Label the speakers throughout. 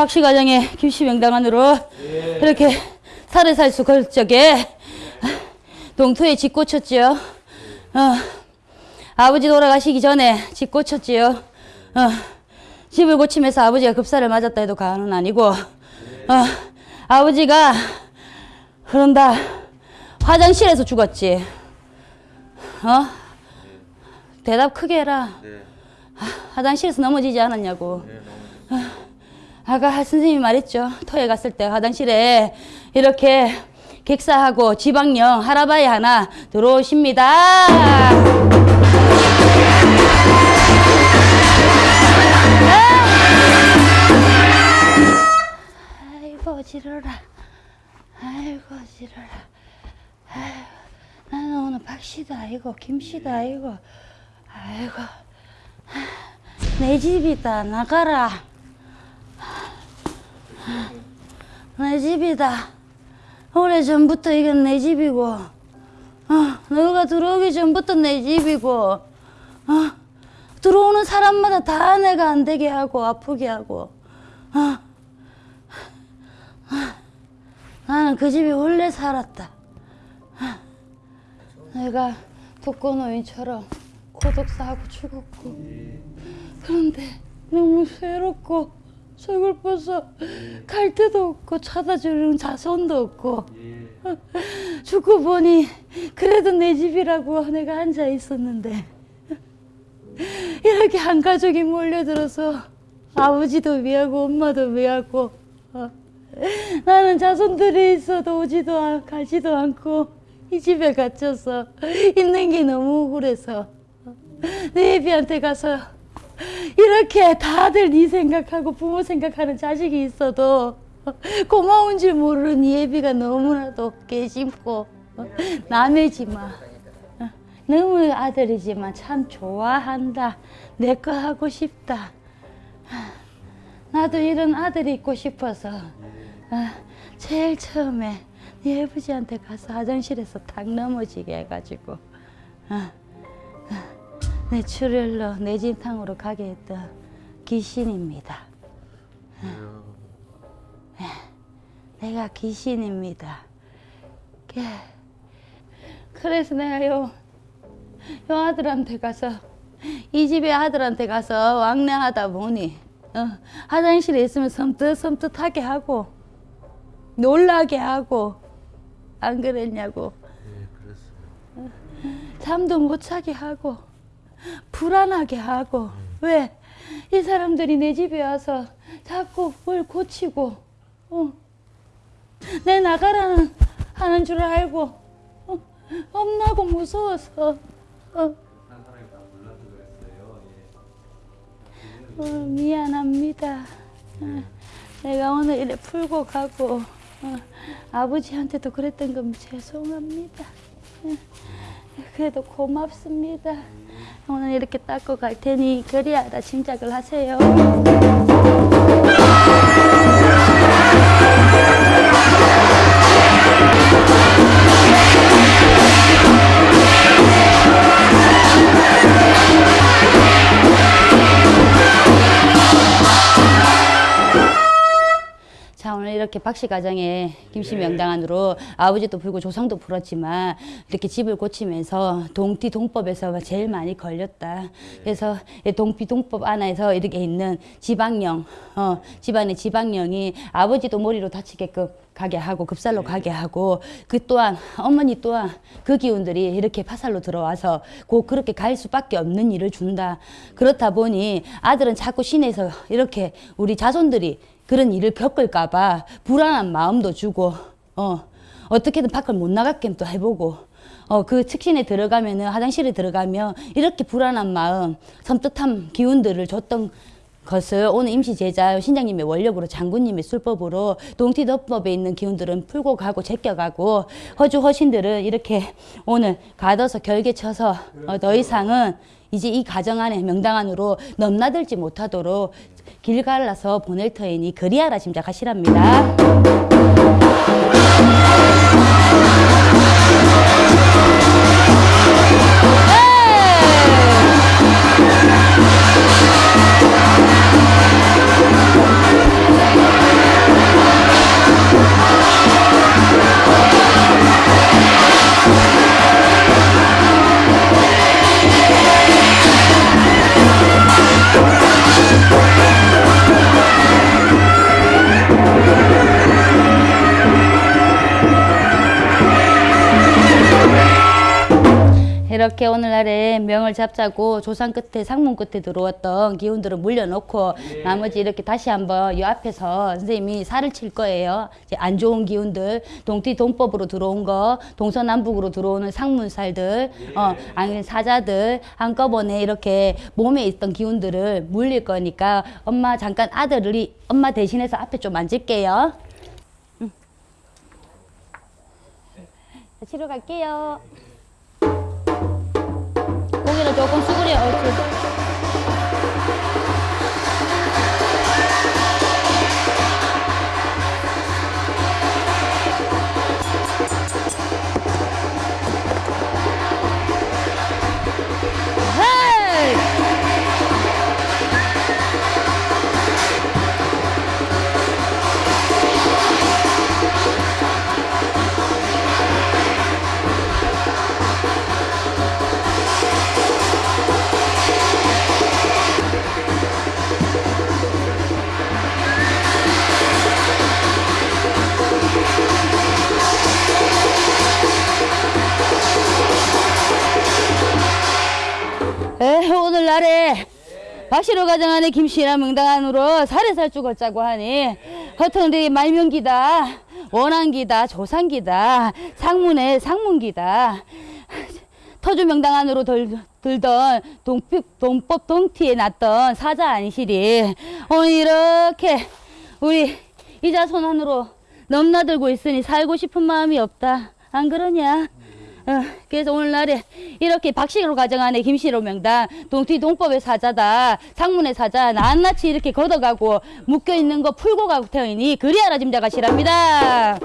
Speaker 1: 박씨 가정의 김씨 명당안으로 이렇게 살해살수 걸 적에 동토에 집 꽂혔지요. 어, 아버지 돌아가시기 전에 집 꽂혔지요. 어, 집을 고치면서 아버지가 급사를 맞았다 해도 과언은 아니고 어, 아버지가 그런다 화장실에서 죽었지. 어? 대답 크게 해라.
Speaker 2: 네.
Speaker 1: 화장실에서 넘어지지 않았냐고.
Speaker 2: 네,
Speaker 1: 아까 선생님이 말했죠. 토에 갔을 때 화장실에 이렇게 객사하고 지방령 하라바이 하나 들어오십니다. 아이고 지러라. 아이고 지러라. 아이고 나는 오늘 박씨도 아니고 김씨도 아니고 아이고 내 집이다 나가라. 내 집이다. 오래 전부터 이건 내 집이고, 어, 너가 들어오기 전부터 내 집이고, 어, 들어오는 사람마다 다 내가 안 되게 하고 아프게 하고, 어, 어, 나는 그 집에 원래 살았다. 어, 내가 독거노인처럼 고독사하고 죽었고, 그런데 너무 괴롭고 서글퍼서 갈 데도 없고 찾아주는 자손도 없고. 죽고 보니 그래도 내 집이라고 내가 앉아 있었는데. 이렇게 한 가족이 몰려들어서 아버지도 미하고 엄마도 미하고 어, 나는 자손들이 있어도 오지도 않, 가지도 않고 이 집에 갇혀서 있는 게 너무 억울해서 내 애비한테 가서 이렇게 다들 네 생각하고 부모 생각하는 자식이 있어도 고마운 줄 모르는 이 애비가 너무나도 깨심고 남의지 마. 너무 아들이지만 참 좋아한다. 내 거 하고 싶다. 나도 이런 아들이 있고 싶어서 제일 처음에 네 아버지한테 가서 화장실에서 탁 넘어지게 해가지고 내 출혈로 내 진탕으로 가게 했던 귀신입니다. 네, 내가 귀신입니다. 예. 그래서 내가 요, 요 아들한테 가서 이 집의 아들한테 가서 왕래하다 보니 어, 화장실에 있으면 섬뜩섬뜩하게 하고 놀라게 하고 안 그랬냐고
Speaker 2: 네, 그랬어요.
Speaker 1: 잠도 못 자게 하고 불안하게 하고 왜? 이 사람들이 내 집에 와서 자꾸 뭘 고치고 어. 내 나가라는 하는 줄 알고 어. 겁나고 무서워서 어.
Speaker 2: 예.
Speaker 1: 어, 미안합니다. 어, 내가 오늘 이래 풀고 가고 어, 아버지한테도 그랬던 건 죄송합니다. 어, 그래도 고맙습니다. 오늘 이렇게 닦고 갈 테니 그리하다 짐작을 하세요. 이렇게 박씨 가정에 김씨 명당안으로 아버지도 불고 조상도 불었지만 이렇게 집을 고치면서 동띠 동법에서 제일 많이 걸렸다. 그래서 이 동피 동법 안에서 이렇게 있는 지방령, 어, 집안의 지방령이 아버지도 머리로 다치게끔 가게 하고 급살로 가게 하고 그 또한 어머니 또한 그 기운들이 이렇게 파살로 들어와서 곧 그렇게 갈 수밖에 없는 일을 준다. 그렇다 보니 아들은 자꾸 시내에서 이렇게 우리 자손들이 그런 일을 겪을까봐 불안한 마음도 주고 어 어떻게든 밖을 못 나가게 또 해보고 어 그 측신에 들어가면은 화장실에 들어가면 이렇게 불안한 마음 섬뜩한 기운들을 줬던 것을 오늘 임시 제자 신장님의 원력으로 장군님의 술법으로 동티덮법에 있는 기운들은 풀고 가고 제껴가고 허주 허신들은 이렇게 오늘 가둬서 결계 쳐서 어, 더 이상은 이제 이 가정 안에 명당 안으로 넘나들지 못하도록 길 갈라서 보낼 터이니 그리하라 짐작하시랍니다. 이렇게 오늘날에 명을 잡자고 조상 끝에 상문 끝에 들어왔던 기운들을 물려놓고 나머지 이렇게 다시 한번 이 앞에서 선생님이 살을 칠 거예요. 이제 안 좋은 기운들 동티 동법으로 들어온 거 동서남북으로 들어오는 상문살들 어 아니면 사자들 한꺼번에 이렇게 몸에 있던 기운들을 물릴 거니까 엄마 잠깐 아들이 엄마 대신해서 앞에 좀 앉을게요. 응. 치러 갈게요. 고기를 조금 수그려 옳지. 에, 오늘날에 박시로 가정하는 김씨나 명당안으로 살해살주 걷자고 하니 허통들이 말명기다 원한기다 조상기다 상문에 상문기다. 터주 명당안으로 들, 들던 동피, 동법 동티에 났던 사자 아니시리. 오늘 이렇게 우리 이자손 안으로 넘나들고 있으니 살고 싶은 마음이 없다. 안 그러냐? 어, 그래서 오늘날에 이렇게 박씨로 가정하는 김씨로 명당 동티 동법의 사자다 상문의 사자 낱낱이 이렇게 걷어가고 묶여 있는 거 풀고 가고 태이니 그리하라 짐작하시랍니다.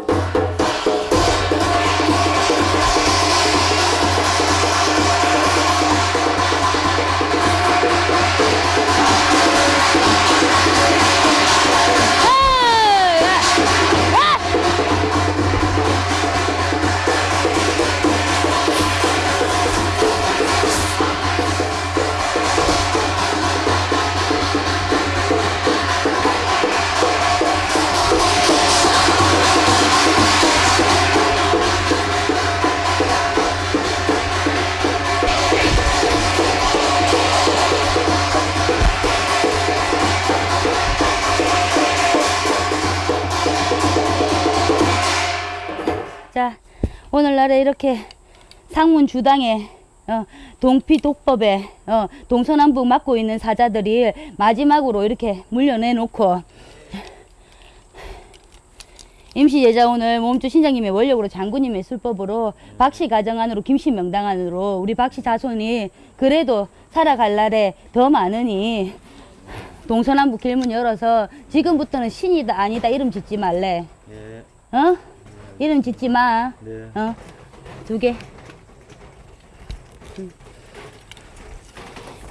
Speaker 1: 오늘날에 이렇게 상문 주당에 어, 동피 독법에 어, 동서남북 맡고 있는 사자들이 마지막으로 이렇게 물려내놓고 임시 예자 오늘 몸주 신장님의 원력으로 장군님의 술법으로 박씨 가정 안으로 김씨 명당 안으로 우리 박씨 자손이 그래도 살아갈 날에 더 많으니 동서남북 길문 열어서 지금부터는 신이다 아니다 이름 짓지 말래
Speaker 2: 예.
Speaker 1: 어? 이름 짓지 마.
Speaker 2: 네.
Speaker 1: 어? 두 개. 음.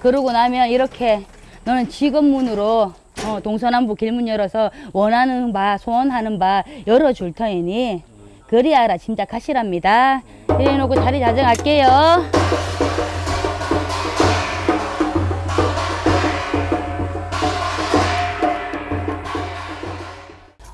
Speaker 1: 그러고 나면 이렇게 너는 직업문으로 어, 동서남북 길문 열어서 원하는 바, 소원하는 바 열어줄 터이니 그리하라 짐작하시랍니다. 이래 놓고 자리 자정할게요.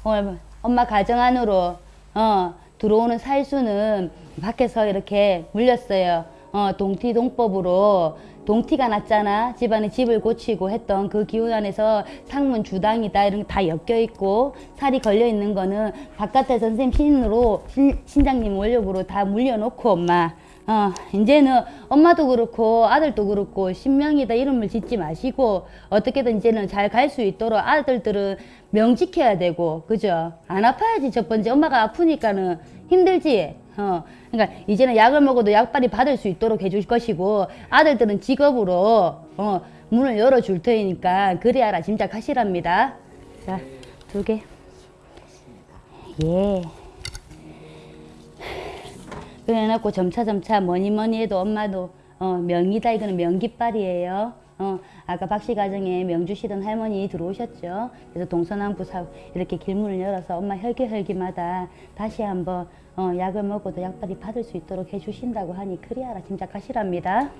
Speaker 1: 오늘 엄마 가정 안으로 어, 들어오는 살수는 밖에서 이렇게 물렸어요. 어, 동티 동법으로 동티가 났잖아. 집안에 집을 고치고 했던 그 기운 안에서 상문 주당이다 이런 게 다 엮여 있고 살이 걸려 있는 거는 바깥에 선생님 신으로 신, 신장님 원력으로 다 물려놓고 엄마 어, 이제는 엄마도 그렇고 아들도 그렇고 신명이다 이름을 짓지 마시고 어떻게든 이제는 잘 갈 수 있도록 아들들은 명 지켜야 되고 그죠? 안 아파야지 첫 번째 엄마가 아프니까는 힘들지. 어, 그러니까 이제는 약을 먹어도 약발이 받을 수 있도록 해줄 것이고 아들들은 직업으로 어, 문을 열어줄 테니까 그리하라 짐작하시랍니다. 자, 두 개. 예. 그래놓고 점차 점차 뭐니 뭐니 해도 엄마도 어, 명이다 이거는 명깃발이에요. 어, 아까 박씨 가정에 명 주시던 할머니 들어오셨죠. 그래서 동서남북 사 이렇게 길문을 열어서 엄마 혈기혈기마다 다시 한번 어, 약을 먹어도 약발이 받을 수 있도록 해주신다고 하니 그리하라 짐작하시랍니다.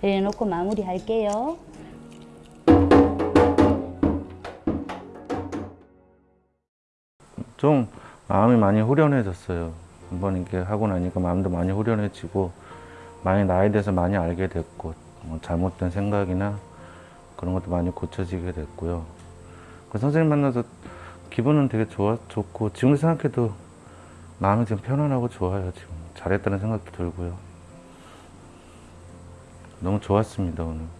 Speaker 1: 이래 놓고 마무리할게요.
Speaker 2: 좀 마음이 많이 후련해졌어요. 한번 이렇게 하고 나니까 마음도 많이 후련해지고 많이 나에 대해서 많이 알게 됐고 뭐 잘못된 생각이나 그런 것도 많이 고쳐지게 됐고요. 그 선생님 만나서 기분은 되게 좋아 좋고 지금 생각해도 마음이 지금 편안하고 좋아요. 지금 잘했다는 생각도 들고요. 너무 좋았습니다 오늘.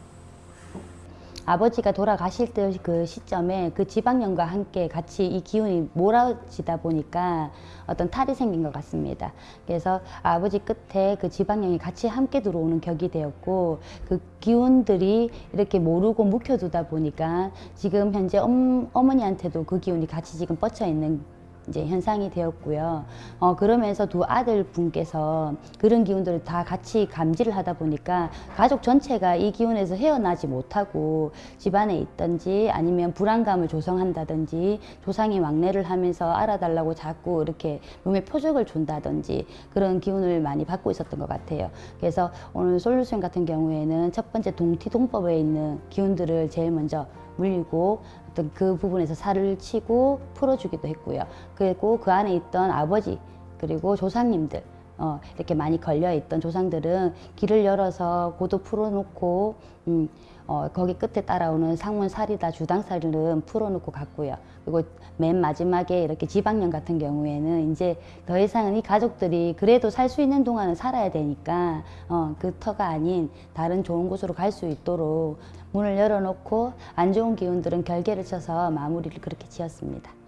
Speaker 1: 아버지가 돌아가실 때 그 시점에 그 지방령과 함께 같이 이 기운이 몰아지다 보니까 어떤 탈이 생긴 것 같습니다. 그래서 아버지 끝에 그 지방령이 같이 함께 들어오는 격이 되었고 그 기운들이 이렇게 모르고 묵혀두다 보니까 지금 현재 엄, 어머니한테도 그 기운이 같이 지금 뻗쳐 있는 이제 현상이 되었고요. 어, 그러면서 두 아들 분께서 그런 기운들을 다 같이 감지를 하다 보니까 가족 전체가 이 기운에서 헤어나지 못하고 집안에 있든지 아니면 불안감을 조성한다든지 조상이 왕래를 하면서 알아달라고 자꾸 이렇게 몸에 표적을 준다든지 그런 기운을 많이 받고 있었던 것 같아요. 그래서 오늘 솔루션 같은 경우에는 첫 번째 동티동법에 있는 기운들을 제일 먼저 물리고 어떤 그 부분에서 살을 치고 풀어주기도 했고요. 그리고 그 안에 있던 아버지 그리고 조상님들 어, 이렇게 많이 걸려 있던 조상들은 길을 열어서 고도 풀어놓고 음, 어, 거기 끝에 따라오는 상문살이다 주당살은 풀어놓고 갔고요. 그리고 맨 마지막에 이렇게 지방령 같은 경우에는 이제 더 이상은 이 가족들이 그래도 살 수 있는 동안은 살아야 되니까 어, 그 터가 아닌 다른 좋은 곳으로 갈 수 있도록 문을 열어놓고 안 좋은 기운들은 결계를 쳐서 마무리를 그렇게 지었습니다.